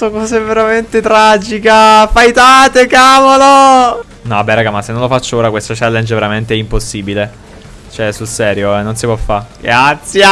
Sto cosa è veramente tragica. Faitate, cavolo. No, vabbè, raga, ma se non lo faccio ora, questo challenge è veramente impossibile. Cioè, sul serio, eh, non si può fare. Grazie!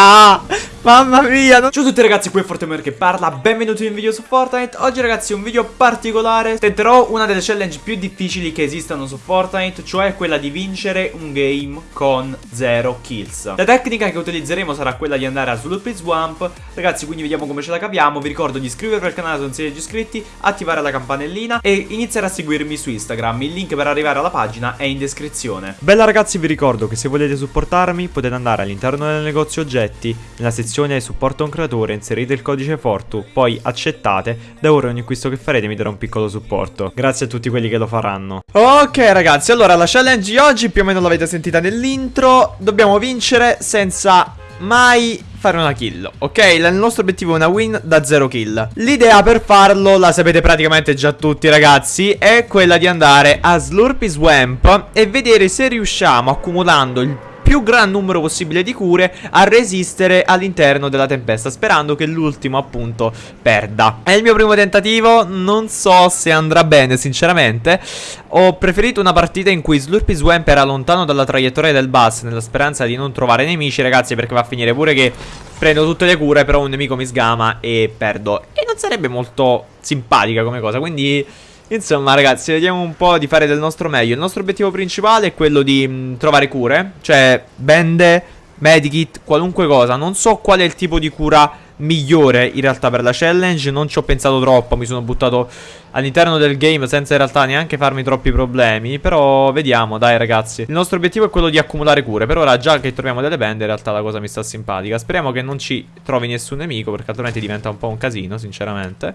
Mamma mia non... Ciao a tutti ragazzi, qui è Fortemer che parla. Benvenuti in un video su Fortnite. Oggi ragazzi un video particolare. Tenterò una delle challenge più difficili che esistano su Fortnite Cioè quella di vincere un game con 0 kills. La tecnica che utilizzeremo sarà quella di andare a Sloopy Swamp Ragazzi quindi vediamo come ce la capiamo. Vi ricordo di iscrivervi al canale se non siete già iscritti Attivare la campanellina E iniziare a seguirmi su Instagram. Il link per arrivare alla pagina è in descrizione. Bella ragazzi vi ricordo che se volete supportarmi Potete andare all'interno del negozio oggetti Nella sezione sezione supporto un creatore inserite il codice Fortu, poi accettate, da ora ogni acquisto che farete mi darà un piccolo supporto. Grazie a tutti quelli che lo faranno. Ok ragazzi, allora la challenge di oggi più o meno l'avete sentita nell'intro, dobbiamo vincere senza mai fare una kill Ok, il nostro obiettivo è una win da 0 kill L'idea per farlo, la sapete praticamente già tutti ragazzi È quella di andare a Slurpy Swamp E vedere se riusciamo accumulando il più gran numero possibile di cure a resistere all'interno della tempesta Sperando che l'ultimo appunto perda. È il mio primo tentativo, non so se andrà bene sinceramente. Ho preferito una partita in cui Slurpy Swamp era lontano dalla traiettoria del bus Nella speranza di non trovare nemici ragazzi perché va a finire pure che Prendo tutte le cure però un nemico mi sgama e perdo. E non sarebbe molto simpatica come cosa quindi... Insomma ragazzi vediamo un po' di fare del nostro meglio. Il nostro obiettivo principale è quello di mh, mm, trovare cure Cioè bende, medikit, qualunque cosa. Non so qual è il tipo di cura migliore in realtà per la challenge. Non ci ho pensato troppo, mi sono buttato all'interno del game senza in realtà neanche farmi troppi problemi. Però vediamo, dai ragazzi. Il nostro obiettivo è quello di accumulare cure. Per ora già che troviamo delle bende in realtà la cosa mi sta simpatica. Speriamo che non ci trovi nessun nemico perché altrimenti diventa un po' un casino sinceramente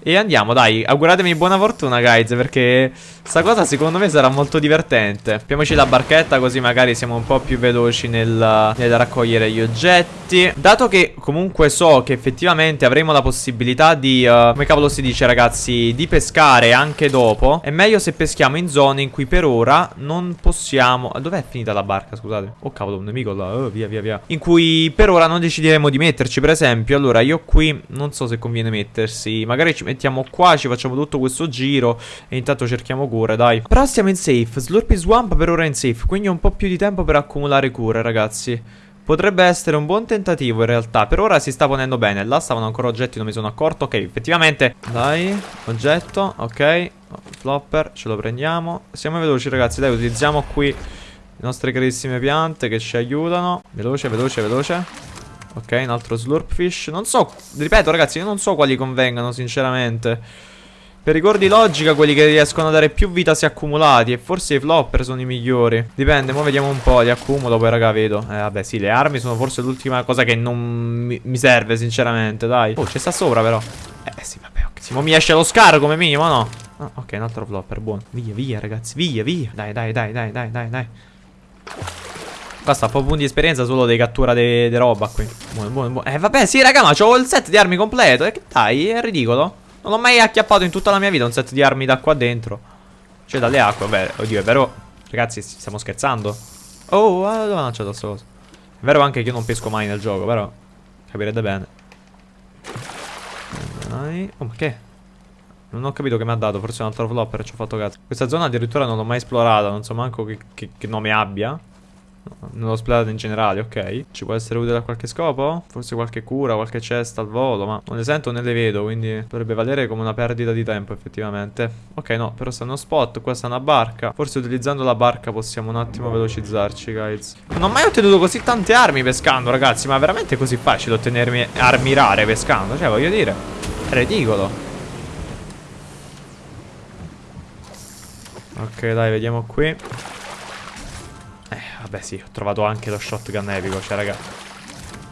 e andiamo, dai, auguratemi buona fortuna, guys, perché sta cosa secondo me sarà molto divertente. Appiamoci la barchetta così magari siamo un po' più veloci nel, nel raccogliere gli oggetti. Dato che comunque so che effettivamente avremo la possibilità di, uh, come cavolo si dice ragazzi, di pescare anche dopo, è meglio se peschiamo in zone in cui per ora non possiamo... Dov'è finita la barca, scusate? Oh cavolo, un nemico là, oh, via via via. In cui per ora non decideremo di metterci, per esempio, allora io qui non so se conviene mettersi, magari ci mettiamo qua, ci facciamo tutto questo giro e intanto cerchiamo cure, dai. Però stiamo in safe, Slurpy Swamp per ora è in safe, quindi ho un po' più di tempo per accumulare cure, ragazzi. Potrebbe essere un buon tentativo in realtà. Per ora si sta ponendo bene. Là stavano ancora oggetti non mi sono accorto. Ok effettivamente. Dai Oggetto Ok. Flopper Ce lo prendiamo. Siamo veloci ragazzi. Dai utilizziamo qui Le nostre carissime piante Che ci aiutano. Veloce veloce veloce Ok, un altro slurpfish. Non so, ripeto ragazzi, io non so quali convengano sinceramente. Per ricordi logica quelli che riescono a dare più vita si accumulati E forse i flopper sono i migliori. Dipende, ora vediamo un po', li accumulo poi raga vedo. Eh vabbè sì, le armi sono forse l'ultima cosa che non mi, mi, serve sinceramente, dai. Oh, c'è sta sopra però. Eh sì, vabbè, ok. Sì, mi esce lo scar come minimo, no? Ah, ok, un altro flopper, buono. Via, via ragazzi, via, via. Dai, dai, dai, dai, dai, dai, dai Qua sta po' punti di esperienza solo di cattura di roba qui. Buono, buono, buono. Eh vabbè, sì, raga, ma c'ho il set di armi completo. E che dai, è ridicolo. Non l'ho mai acchiappato in tutta la mia vita un set di armi da qua dentro. Cioè, dalle acque, vabbè, oddio, è vero. Ragazzi, stiamo scherzando. Oh, dove ho lanciato sto coso? È vero anche che io non pesco mai nel gioco, però capirete bene. Dai. Oh, ma che? Non ho capito che mi ha dato, forse un altro flopper ci ho fatto cazzo. Questa zona addirittura non l'ho mai esplorata, non so manco che, che, che nome abbia. Non l'ho splattato in generale, ok. Ci può essere utile a qualche scopo? Forse qualche cura, qualche cesta al volo Ma non le sento né le vedo Quindi dovrebbe valere come una perdita di tempo effettivamente. Ok no, però sta uno spot Qua sta una barca. Forse utilizzando la barca possiamo un attimo velocizzarci guys. Non ho mai ottenuto così tante armi pescando ragazzi Ma veramente è così facile ottenermi armi rare pescando? Cioè voglio dire È ridicolo. Ok dai vediamo qui Vabbè sì, ho trovato anche lo shotgun epico Cioè raga.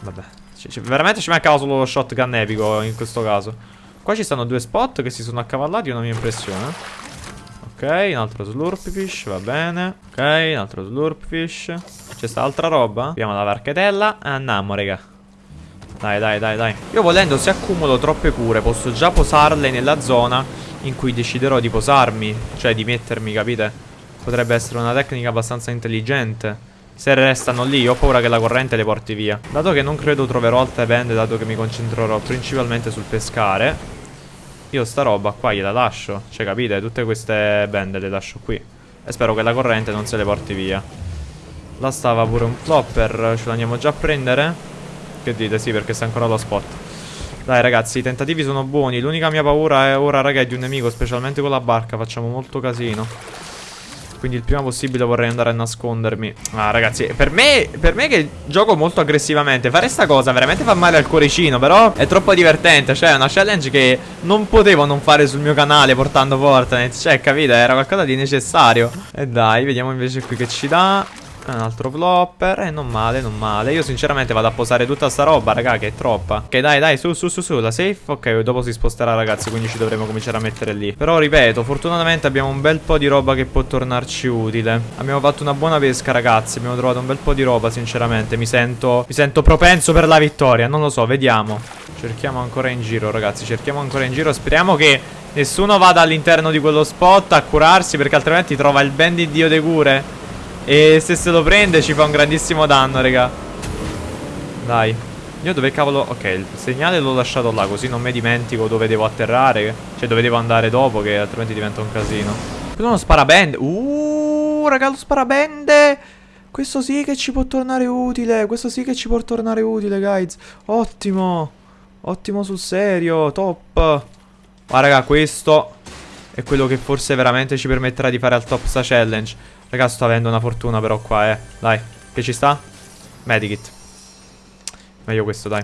Vabbè. Veramente ci mancava solo lo shotgun epico in questo caso. Qua ci stanno due spot che si sono accavallati Una mia impressione Ok, un altro slurpfish, va bene. Ok, un altro slurpfish C'è sta altra roba? Abbiamo la barchetella e andiamo raga. Dai, dai, dai, dai. Io volendo se accumulo troppe cure Posso già posarle nella zona In cui deciderò di posarmi Cioè di mettermi, capite? Potrebbe essere una tecnica abbastanza intelligente Se restano lì ho paura che la corrente le porti via Dato che non credo troverò altre bende Dato che mi concentrerò principalmente sul pescare io sta roba qua gliela lascio. Cioè, capite? Tutte queste bende le lascio qui. E spero che la corrente non se le porti via. Là stava pure un flopper. Ce l'andiamo già a prendere? Che dite? Sì, perché sta ancora lo spot. Dai ragazzi, i tentativi sono buoni. L'unica mia paura è ora, raga, è di un nemico, specialmente con la barca. Facciamo molto casino. Quindi il prima possibile vorrei andare a nascondermi. Ah ragazzi per me, per me che gioco molto aggressivamente Fare sta cosa veramente fa male al cuoricino Però è troppo divertente. Cioè è una challenge che non potevo non fare sul mio canale Portando Fortnite. Cioè capite era qualcosa di necessario. E dai vediamo invece qui che ci dà un altro flopper E non male, non male. Io sinceramente vado a posare tutta sta roba, raga, che è troppa. Ok, dai, dai, su, su, su, su La safe, ok, dopo si sposterà, ragazzi Quindi ci dovremo cominciare a mettere lì. Però, ripeto, fortunatamente abbiamo un bel po' di roba che può tornarci utile. Abbiamo fatto una buona pesca, ragazzi. Abbiamo trovato un bel po' di roba, sinceramente. Mi sento, mi sento propenso per la vittoria. Non lo so, vediamo. Cerchiamo ancora in giro, ragazzi. Cerchiamo ancora in giro. Speriamo che nessuno vada all'interno di quello spot a curarsi Perché altrimenti trova il bandit dio de cure e se se lo prende ci fa un grandissimo danno, raga. Dai. Io dove cavolo... Ok, il segnale l'ho lasciato là, così non mi dimentico dove devo atterrare. Cioè, dove devo andare dopo, che altrimenti diventa un casino. Questo uno sparabende. Uh, raga, lo sparabende. Questo sì che ci può tornare utile. Questo sì che ci può tornare utile, guys. Ottimo. Ottimo sul serio. Top. Ma raga, questo è quello che forse veramente ci permetterà di fare al top sta challenge. Raga, sto avendo una fortuna però qua, eh. Dai, che ci sta? Medikit. Meglio questo, dai.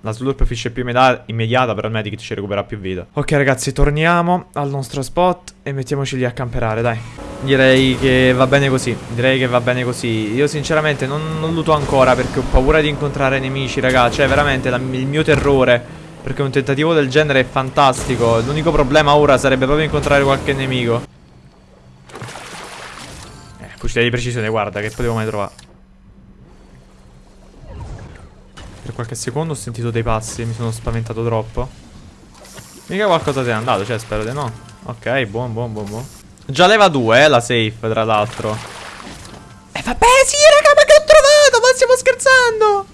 La slurp fish più immediata, però il medikit ci recupera più vita. Ok, ragazzi, torniamo al nostro spot e mettiamoci lì a camperare, dai. Direi che va bene così. Direi che va bene così. Io sinceramente non, non luto ancora perché ho paura di incontrare nemici, raga. Cioè, veramente, la, il mio terrore. Perché un tentativo del genere è fantastico. L'unico problema ora sarebbe proprio incontrare qualche nemico. Fucile di precisione, guarda, che potevo mai trovare. Per qualche secondo ho sentito dei passi, mi sono spaventato troppo. Mica qualcosa ti è andato, cioè spero di no. Ok, buon, buon, buon, buon. Già leva 2, eh, la safe, tra l'altro. E eh, vabbè, sì, raga, ma che ho trovato? Ma stiamo scherzando?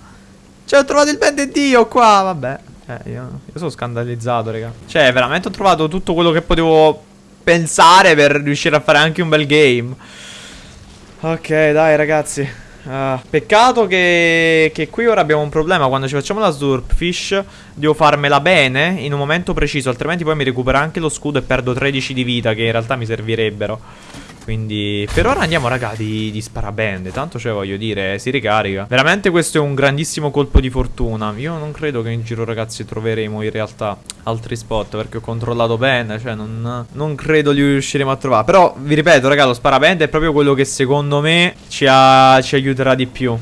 Cioè, ho trovato il band Dio qua, vabbè. Eh, io, io sono scandalizzato, raga. Cioè, veramente ho trovato tutto quello che potevo pensare per riuscire a fare anche un bel game. Ok, dai ragazzi. Uh, peccato che, che, qui ora abbiamo un problema Quando ci facciamo la Slurpfish Devo farmela bene in un momento preciso Altrimenti poi mi recupera anche lo scudo E perdo 13 di vita Che in realtà mi servirebbero quindi per ora andiamo raga di, di sparabende Tanto cioè voglio dire si ricarica Veramente questo è un grandissimo colpo di fortuna Io non credo che in giro ragazzi troveremo in realtà altri spot Perché ho controllato bene Cioè non, non credo li riusciremo a trovare Però vi ripeto raga lo sparabende è proprio quello che secondo me ci, ha, ci aiuterà di più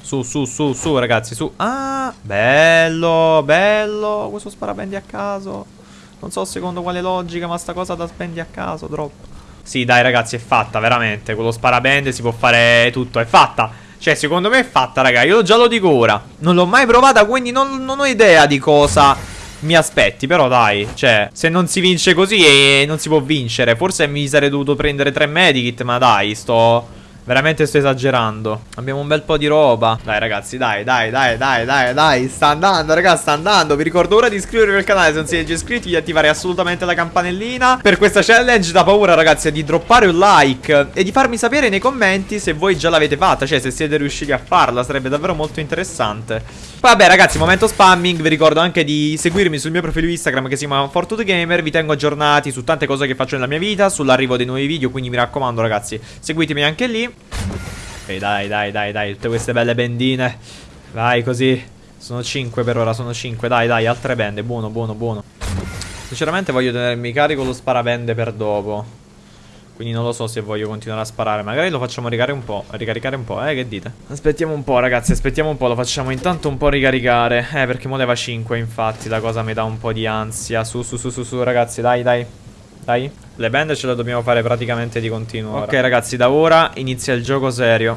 su, su, su, su, ragazzi, su. Ah, bello, bello. Questo sparabendi a caso. Non so secondo quale logica, ma sta cosa da spendi a caso, troppo. Sì, dai ragazzi, è fatta, veramente. Con lo sparabende si può fare tutto, è fatta. Cioè, secondo me è fatta, raga. Io già lo dico ora. Non l'ho mai provata, quindi non, non ho idea di cosa mi aspetti, però dai, cioè, se non si vince così e non si può vincere, forse mi sarei dovuto prendere tre medikit, ma dai, sto... Veramente sto esagerando. Abbiamo un bel po' di roba. Dai ragazzi dai dai dai dai dai dai Sta andando ragazzi sta andando. Vi ricordo ora di iscrivervi al canale se non siete già iscritti Di attivare assolutamente la campanellina. Per questa challenge da paura ragazzi di droppare un like E di farmi sapere nei commenti se voi già l'avete fatta Cioè se siete riusciti a farla Sarebbe davvero molto interessante. Vabbè ragazzi, momento spamming, vi ricordo anche di seguirmi sul mio profilo Instagram che si chiama FortuneGamer Vi tengo aggiornati su tante cose che faccio nella mia vita, sull'arrivo dei nuovi video, quindi mi raccomando ragazzi, seguitemi anche lì Ok dai dai dai dai, tutte queste belle bendine. Vai così, sono 5 per ora, sono 5, dai dai, altre bende, buono buono buono. Sinceramente voglio tenermi carico lo sparabende per dopo. Quindi non lo so se voglio continuare a sparare. Magari lo facciamo ricaricare un po' Ricaricare un po', eh che dite? Aspettiamo un po' ragazzi Aspettiamo un po' Lo facciamo intanto un po' ricaricare. Eh perché mo leva 5 infatti La cosa mi dà un po' di ansia. Su su su su su ragazzi Dai dai Dai Le band ce le dobbiamo fare praticamente di continuo Ok ora. ragazzi da ora inizia il gioco serio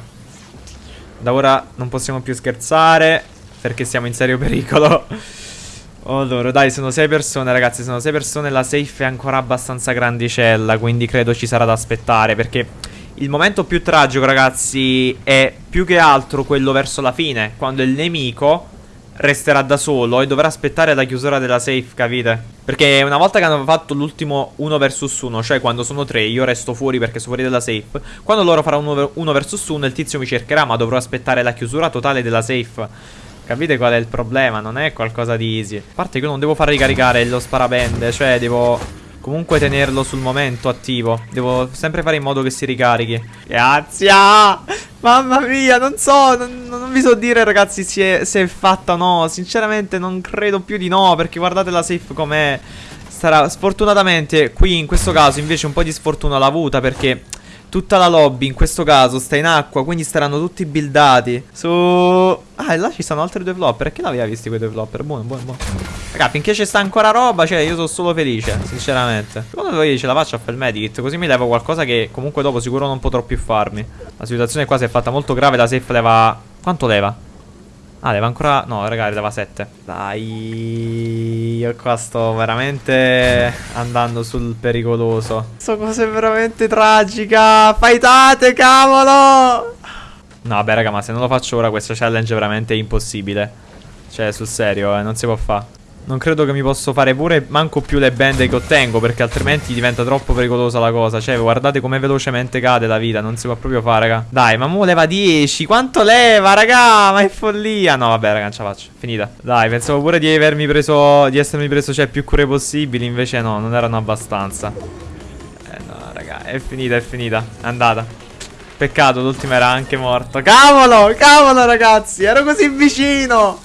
Da ora non possiamo più scherzare Perché siamo in serio pericolo allora, dai, sono sei persone, ragazzi. Sono sei persone. La safe è ancora abbastanza grandicella. Quindi credo ci sarà da aspettare. Perché il momento più tragico, ragazzi, è più che altro quello verso la fine. Quando il nemico resterà da solo e dovrà aspettare la chiusura della safe, capite? Perché una volta che hanno fatto l'ultimo 1 vs 1, cioè quando sono 3 io resto fuori perché sono fuori dalla safe, quando loro faranno 1 vs 1 il tizio mi cercherà ma dovrò aspettare la chiusura totale della safe. Capite qual è il problema? Non è qualcosa di easy. A parte che io non devo far ricaricare lo sparabende, cioè devo comunque tenerlo sul momento attivo. Devo sempre fare in modo che si ricarichi. Grazie! Mamma mia, non so, non, non vi so dire ragazzi se è, se è fatta o no. Sinceramente non credo più di no, perché guardate la safe com'è. Sarà sfortunatamente qui in questo caso invece un po' di sfortuna l'ha avuta perché Tutta la lobby in questo caso sta in acqua Quindi staranno tutti buildati. Su. Ah e là ci stanno altri due flopper Perché l'aveva visti quei due flopper? Buono buono buono. Raga finché ci sta ancora roba Cioè io sono solo felice Sinceramente. Secondo voi ce la faccio a fare il medikit Così mi levo qualcosa che comunque dopo sicuro non potrò più farmi. La situazione qua si è fatta molto grave La safe leva. Quanto leva? Ah, leva ancora... No, raga, leva 7. Dai, io qua sto veramente andando sul pericoloso. Questa cosa è veramente tragica. Faitate, cavolo! No, vabbè, raga, ma se non lo faccio ora questa challenge è veramente impossibile. Cioè, sul serio, eh, non si può fare. Non credo che mi posso fare pure manco più le bende che ottengo Perché altrimenti diventa troppo pericolosa la cosa. Cioè guardate come velocemente cade la vita Non si può proprio fare raga. Dai ma mo leva 10 Quanto leva raga? Ma è follia. No vabbè raga non ce la faccio. Finita. Dai pensavo pure di avermi preso Di essermi preso cioè più cure possibili. Invece no non erano abbastanza. Eh no raga È finita è finita. È andata. Peccato l'ultima era anche morto Cavolo Cavolo ragazzi. Ero così vicino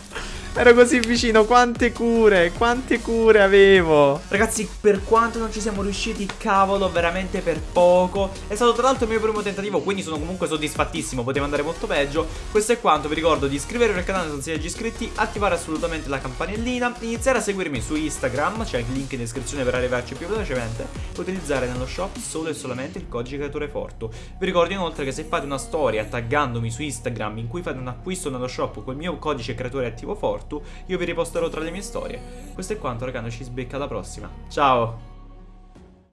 Ero così vicino, quante cure, quante cure avevo. Ragazzi, per quanto non ci siamo riusciti, cavolo, veramente per poco. È stato tra l'altro il mio primo tentativo, quindi sono comunque soddisfattissimo Poteva andare molto peggio. Questo è quanto, vi ricordo di iscrivervi al canale se non siete già iscritti Attivare assolutamente la campanellina Iniziare a seguirmi su Instagram, c'è il link in descrizione per arrivarci più velocemente utilizzare nello shop solo e solamente il codice creatore Fortu Vi ricordo inoltre che se fate una storia taggandomi su Instagram in cui fate un acquisto nello shop col mio codice creatore attivo Fortu io vi riposterò tra le mie storie. Questo è quanto, raga, noi ci sbecca alla prossima. Ciao!